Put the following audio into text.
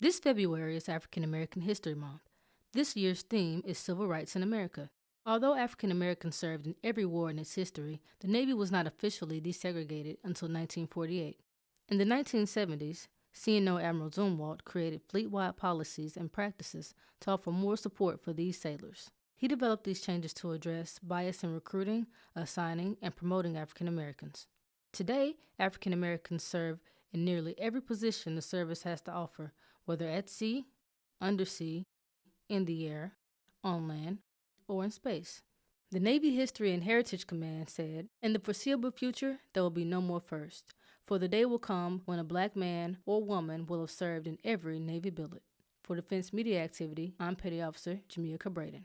This February is African American History Month. This year's theme is Civil Rights in America. Although African Americans served in every war in its history, the Navy was not officially desegregated until 1948. In the 1970s, CNO Admiral Zumwalt created fleet-wide policies and practices to offer more support for these sailors. He developed these changes to address bias in recruiting, assigning, and promoting African Americans. Today, African Americans serve in nearly every position the service has to offer, whether at sea, undersea, in the air, on land, or in space. The Navy History and Heritage Command said, In the foreseeable future, there will be no more first, for the day will come when a black man or woman will have served in every Navy billet. For Defense Media Activity, I'm Petty Officer Jamia Cabraden.